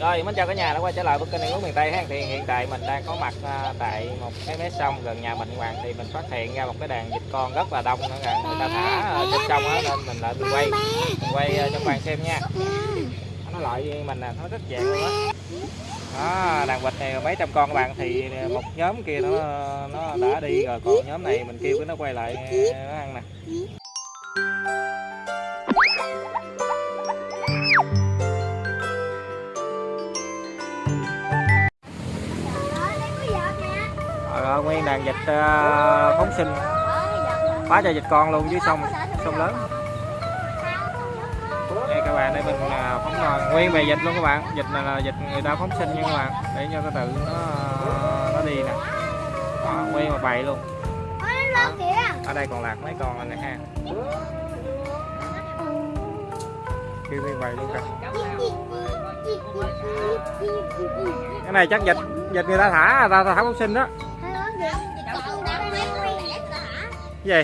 Rồi, mến chào cả nhà đã quay trở lại với kênh Ăn uống miền Tây ha. Thì hiện tại mình đang có mặt à, tại một cái mé sông gần nhà mình Hoàng thì mình phát hiện ra một cái đàn vịt con rất là đông nữa kìa. Người ta thả à, trên sông á nên mình lại mình quay mình quay à, cho Hoàng xem nha. Nó loại mình nè, nó rất dạng luôn á. Đó, đàn vịt này mấy trăm con các bạn thì một nhóm kia nó nó đã đi rồi còn nhóm này mình kêu cái nó quay lại nó ăn nè. Nguyên đàn vịt ờ, phóng sinh. Quá trời vịt con luôn dưới sông sông lớn. Đây các bạn đây mình ờ, phóng rồi nguyên về vịt luôn các bạn. Vịt này là vịt người ta phóng sinh nha các bạn. Để cho nó tự nó nó đi nè. Đó, nguyên mà bậy luôn. Ở đây còn lạc mấy con này ha. Kêu nguyên bậy luôn cả cái này chắc vịt vịt người ta thả người ta, ta thả phóng sinh đó gì?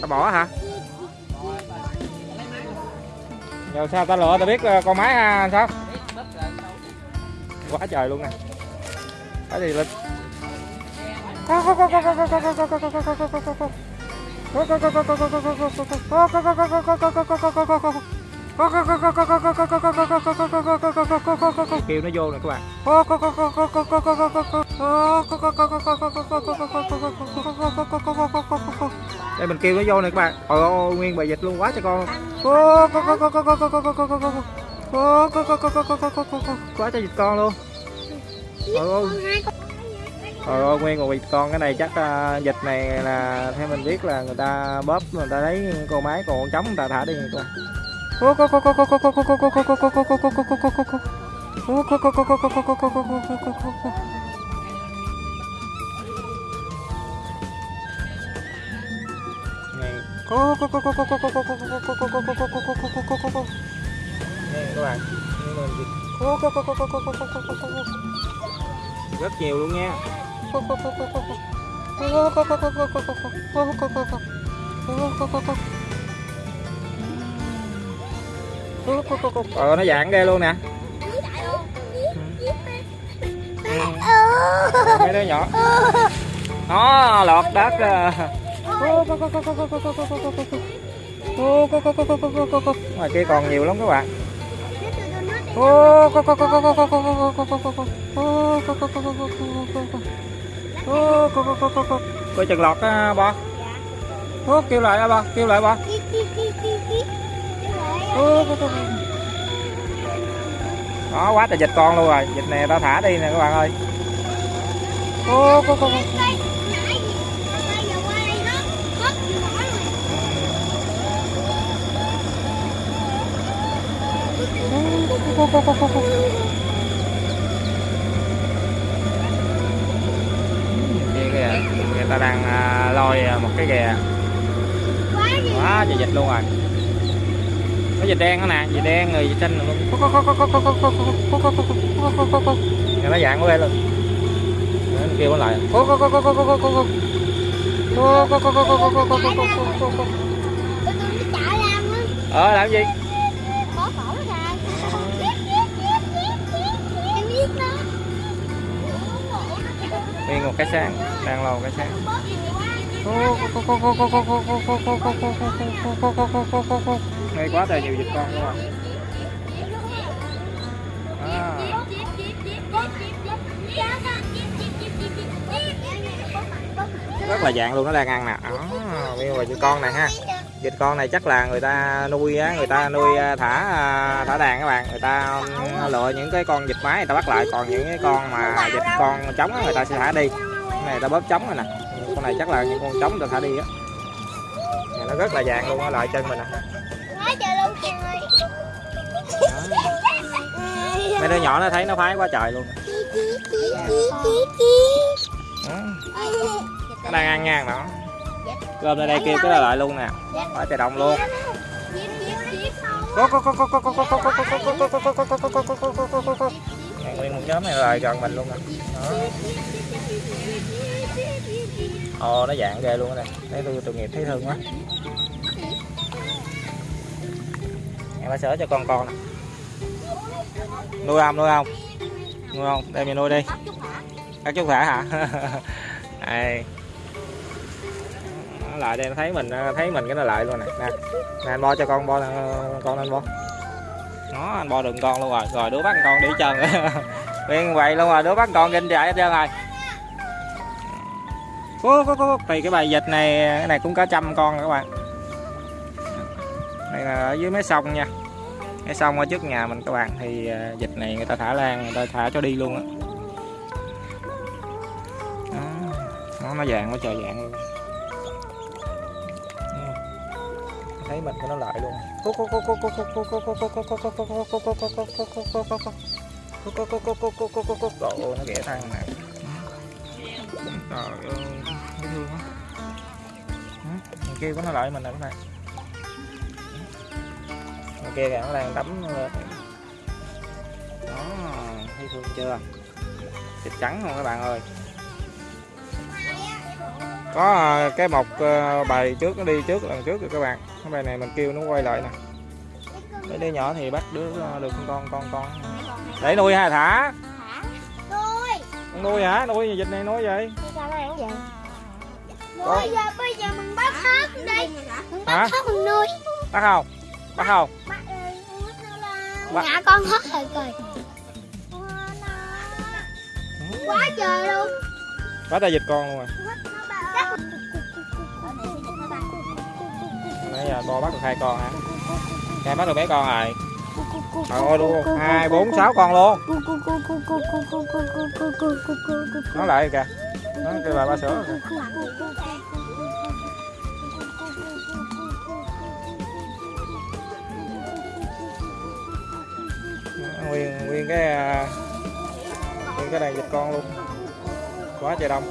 Tao bỏ hả? Rồi sao tao lựa, tao biết con máy à, ha sao? Quá trời luôn nè. Cái gì lịch kêu nó vô nè các bạn. Đây mình kêu nó vô nè các bạn. Ôi ôi nguyên bài dịch luôn quá cho con. Quá cho dịch con luôn. Ôi ôi Trời ơi, nguyên một vịt con cái này chắc uh, này là theo mình biết là người ta bóp người ta lấy con máy còn con trống người ta thả đi người ta. Này. Đây các bạn, nhưng mà vịt rất nhiều luôn nha ờ nó dạng ghê luôn nè. Ừ. Mấy đứa nhỏ. Nó lọt đất ờ. ngoài kia còn nhiều lắm các bạn. Coi chừng lọt á, bo? Kêu lại á, bo. Kêu lại, bo đó quá trời dịch con luôn rồi. Dịch này tao thả đi nè các bạn ơi. Ô, cô, cô, cô. kia kìa người ta đang à, lôi à, một cái ghè quá trời dịch luôn rồi cái dịch đen đó nè dịch đen người dịch xanh luôn Rồi nó dạng của em luôn Nó kêu nó lại ờ làm gì nguyên một cái sáng đang lò cái sáng ngay quá trời nhiều vịt con luôn rồi à, rất là dạng luôn nó đang ăn nè. À, nguyên một vịt con này ha. Vịt con này chắc là người ta nuôi á người ta nuôi à, thả à, thả đàn các bạn. Người ta ừ, lựa những cái con vịt mái người ta bắt lại. Còn những cái con mà vịt con trống á, người ta sẽ thả đi. Cái này ta bóp trống rồi nè. Con này chắc là những con trống người ta thả đi á. Này nó rất là dạng luôn á lại chân mình nè. Đứa nhỏ nó thấy nó phái quá trời luôn nó đang ăn ngang nó cơm lên đây kêu cái lại luôn nè quá trời đông luôn nguyên một nhóm này lại gần mình luôn nè ồ nó dạng ghê luôn nè thấy tôi tội nghiệp thấy thương quá em phải sửa cho con con nè nuôi không nuôi không nuôi không đây mình nuôi đi. Các chú thả hả? Đây. Lại đây nó thấy mình thấy mình cái nó lại luôn nè nè nè anh bo cho con bo ờ, con anh bo. Nó anh bo đừng con luôn rồi. Rồi đứa bắt con đi chân nguyên vậy luôn rồi đứa bắt con kinh chạy hết trơn rồi. Ủa, có, có, thì cái bài dịch này cái này cũng có trăm con các bạn. Đây là ở dưới mé sông nha cái sông ở trước nhà mình các bạn thì dịch này người ta thả lan người ta thả cho đi luôn á nó nó vàng nó trời vàng luôn thấy mình nó lại luôn Ồ, nó ghẻ thằng này trời ơi cái thương quá thằng kia nó lại mình nè các bạn kia kìa nó đang đấm lên đó thấy thương chưa? Thịt trắng không các bạn ơi? Có cái mọc bài trước nó đi trước lần trước rồi các bạn. Cái bài này mình kêu nó quay lại nè. Mấy đứa nhỏ thì bắt đứa được con con con. Để nuôi hay thả? Nuôi con nuôi hả? Nuôi dịch này nuôi vậy? Sao nó vậy nuôi giờ bây giờ mình bắt hết đi. Mình bắt hết mình nuôi. Bắt không? Bắt không? Bắt Bắt. ngã con hết rồi rồi quá trời luôn bắt ta dịch con luôn rồi nãy giờ bo bắt được hai con hả em bắt được mấy con rồi trời ơi luôn hai bốn sáu con luôn nó lại kìa nó kêu bà ba sữa kìa. Nguyên nguyên cái à, nguyên cái đàn vịt con luôn. Quá trời đông.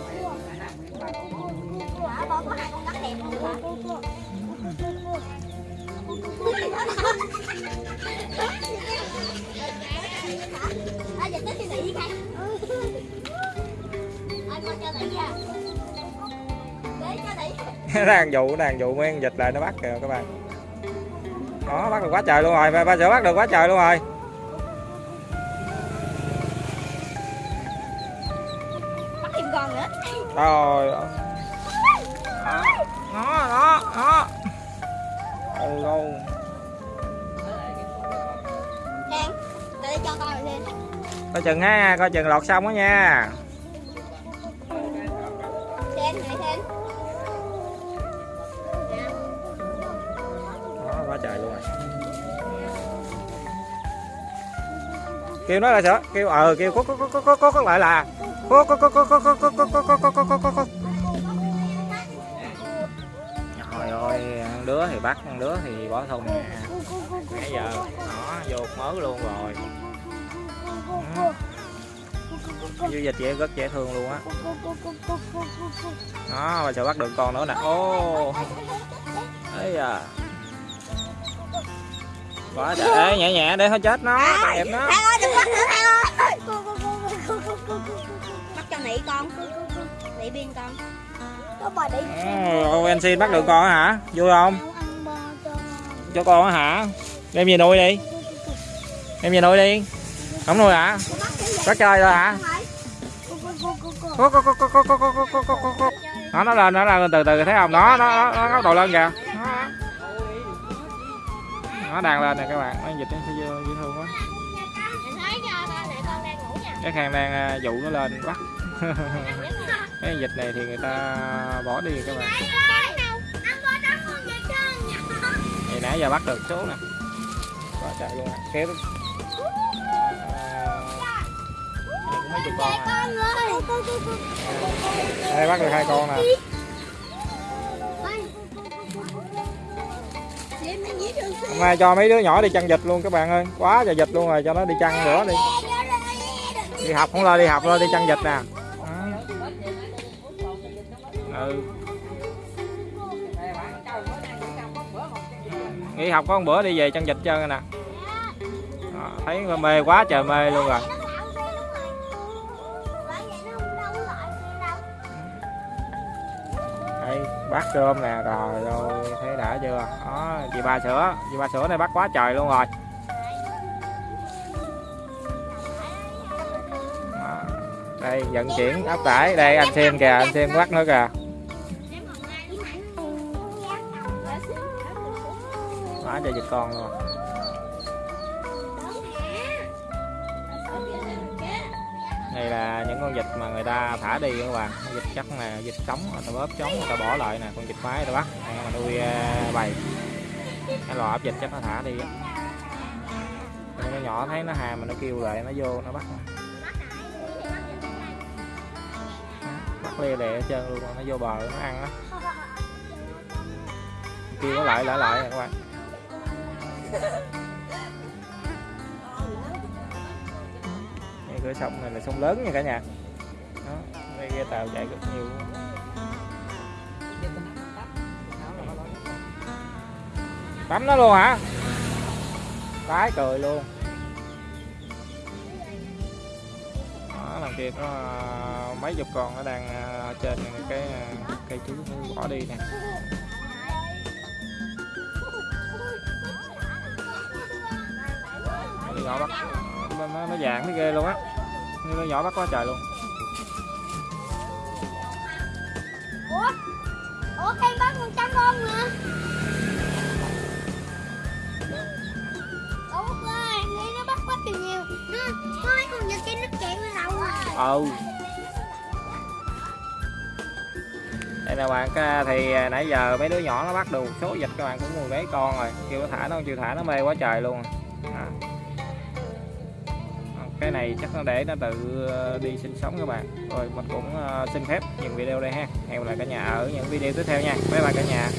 Đang dụ đang dụ mấy con vịt lại nó bắt kìa các bạn. Đó bắt được quá trời luôn rồi ba, ba sữa bắt được quá trời luôn rồi. Rồi đó đó đó đó. Ừ luôn Để cho lên coi chừng ha coi chừng lọt xong đó nha. Đen này đen đó quá trời luôn rồi. Kêu nó là sữa kêu ờ kêu có có có có có có lại là có có có có có có có có có có có có có có trời ơi ăn đứa thì bắt ăn đứa thì bỏ thùng nè nãy giờ đó vô mớ luôn rồi dư dịch vậy rất dễ thương luôn á đó mà sẽ bắt được con nữa nè ô ấy à quá trời nhẹ nhẹ để thôi chết nó nghiệp nó Thang ơi đừng bắt nữa Thang ơi đẩy con cứ cứ cứ đẩy bên con. Có bà đẩy ô anh xin bắt được con hả? Vui không? cho con hả? Em về nuôi đi. Em về nuôi đi. Không nuôi hả? Bắt chơi rồi hả? Nó nó lên nó lên từ từ thấy không? Nó nó nó góc độ lên kìa. Nó đang lên nè các bạn. Nó dịch nó sẽ dễ thương quá. Cái hàng đang à, dụ nó lên bắt. cái dịch này thì người ta bỏ đi các bạn. Thì nãy giờ bắt được số nè. Quá trời luôn nè kéo cũng mấy chục con à. đây bắt được hai con nè. Hôm nay cho mấy đứa nhỏ đi chăn vịt luôn các bạn ơi. Quá trời vịt luôn rồi cho nó đi chăn nữa đi. Đi học không lo đi học lo đi chăn vịt nè ừ. Nghỉ học có một bữa đi về chân dịch chân nè Đó, thấy mê quá trời mê luôn rồi. Đây bắt cơm nè rồi rồi thấy đã chưa? Đó, chị ba sữa chị ba sữa này bắt quá trời luôn rồi. Ờ, đây vận chuyển áp tải. Đây anh xem kìa anh xem bắt nữa kìa. Quá cho vịt con luôn. Đây là những con vịt mà người ta thả đi các bạn. Vịt chắc là vịt sống người ta bóp trống, người ta bỏ lại nè, con vịt mái người ta bắt. Đây mà nuôi à, bầy. Cái lò ấp vịt chắc nó thả đi á. Con nó nhỏ thấy nó hàm mà nó kêu lại, nó vô, nó bắt. Bắt lê lẹ hết trơn luôn, nó vô bờ nó ăn á. Kêu nó lại lại lại nè các bạn đây cửa sông này là sông lớn nha cả nhà. Đó, đây ghe tàu chạy rất nhiều. Bấm tắm nó luôn hả? Tái cười luôn. Đó làm kia có mấy chục con nó đang à, trên cái à, cây chuối nó bỏ đi nè. Nhỏ bắt nó, nó, nó dạng nó ghê luôn á. Như nó nhỏ bắt quá trời luôn. Ủa? Ủa cây bắt một trăm con mà ủa ơi nghĩ nó bắt quá trời nhiều. Nó mấy con vịt kia nó chạy qua đầu à. Ừ. Đây nè bạn thì à, nãy giờ mấy đứa nhỏ nó bắt được một số vịt các bạn cũng mười mấy con rồi. Kêu nó thả nó chịu thả nó mê quá trời luôn cái này chắc nó để nó tự ờ, đi sinh sống các bạn. Rồi mình cũng ờ, xin phép dừng video đây ha. Hẹn gặp lại cả nhà ở những video tiếp theo nha. Bye bye cả nhà.